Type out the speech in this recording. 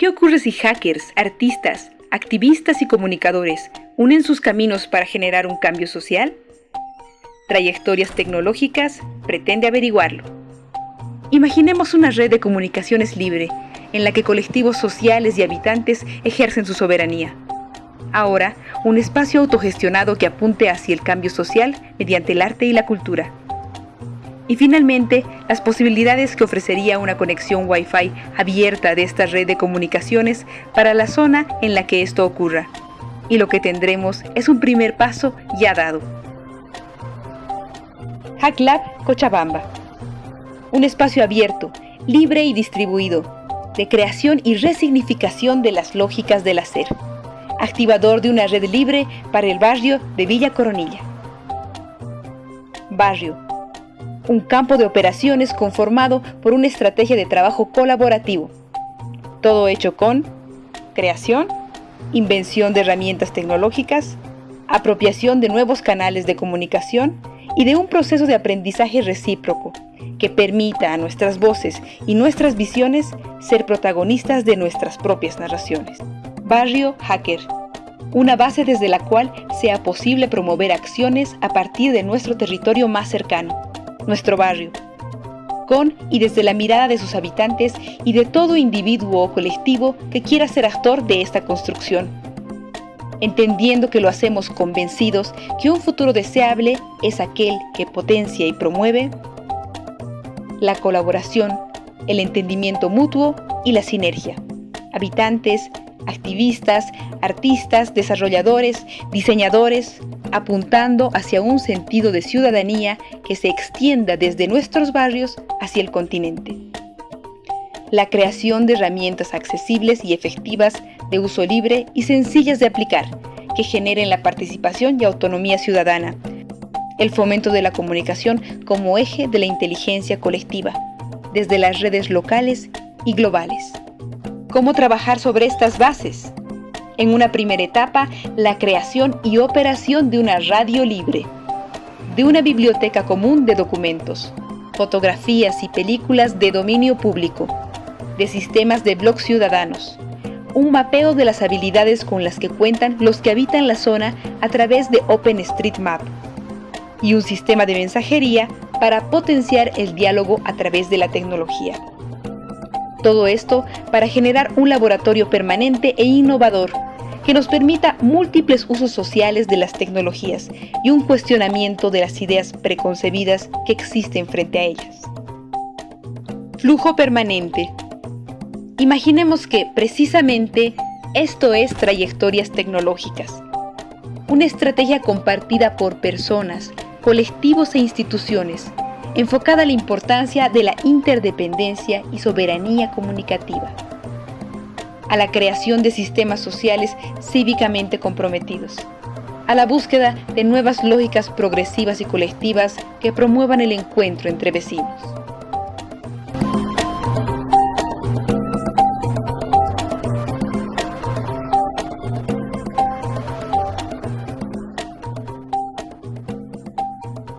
¿Qué ocurre si hackers, artistas, activistas y comunicadores unen sus caminos para generar un cambio social? Trayectorias Tecnológicas pretende averiguarlo. Imaginemos una red de comunicaciones libre en la que colectivos sociales y habitantes ejercen su soberanía. Ahora, un espacio autogestionado que apunte hacia el cambio social mediante el arte y la cultura. Y finalmente, las posibilidades que ofrecería una conexión Wi-Fi abierta de esta red de comunicaciones para la zona en la que esto ocurra. Y lo que tendremos es un primer paso ya dado. HackLab Cochabamba. Un espacio abierto, libre y distribuido, de creación y resignificación de las lógicas del hacer. Activador de una red libre para el barrio de Villa Coronilla. Barrio un campo de operaciones conformado por una estrategia de trabajo colaborativo. Todo hecho con creación, invención de herramientas tecnológicas, apropiación de nuevos canales de comunicación y de un proceso de aprendizaje recíproco que permita a nuestras voces y nuestras visiones ser protagonistas de nuestras propias narraciones. Barrio Hacker, una base desde la cual sea posible promover acciones a partir de nuestro territorio más cercano nuestro barrio, con y desde la mirada de sus habitantes y de todo individuo o colectivo que quiera ser actor de esta construcción. Entendiendo que lo hacemos convencidos que un futuro deseable es aquel que potencia y promueve la colaboración, el entendimiento mutuo y la sinergia. Habitantes, activistas, artistas, desarrolladores, diseñadores, apuntando hacia un sentido de ciudadanía que se extienda desde nuestros barrios hacia el continente. La creación de herramientas accesibles y efectivas de uso libre y sencillas de aplicar, que generen la participación y autonomía ciudadana. El fomento de la comunicación como eje de la inteligencia colectiva, desde las redes locales y globales. ¿Cómo trabajar sobre estas bases? En una primera etapa, la creación y operación de una radio libre, de una biblioteca común de documentos, fotografías y películas de dominio público, de sistemas de blogs ciudadanos, un mapeo de las habilidades con las que cuentan los que habitan la zona a través de OpenStreetMap y un sistema de mensajería para potenciar el diálogo a través de la tecnología. Todo esto para generar un laboratorio permanente e innovador que nos permita múltiples usos sociales de las tecnologías y un cuestionamiento de las ideas preconcebidas que existen frente a ellas. Flujo permanente. Imaginemos que, precisamente, esto es trayectorias tecnológicas. Una estrategia compartida por personas, colectivos e instituciones, enfocada a la importancia de la interdependencia y soberanía comunicativa a la creación de sistemas sociales cívicamente comprometidos, a la búsqueda de nuevas lógicas progresivas y colectivas que promuevan el encuentro entre vecinos.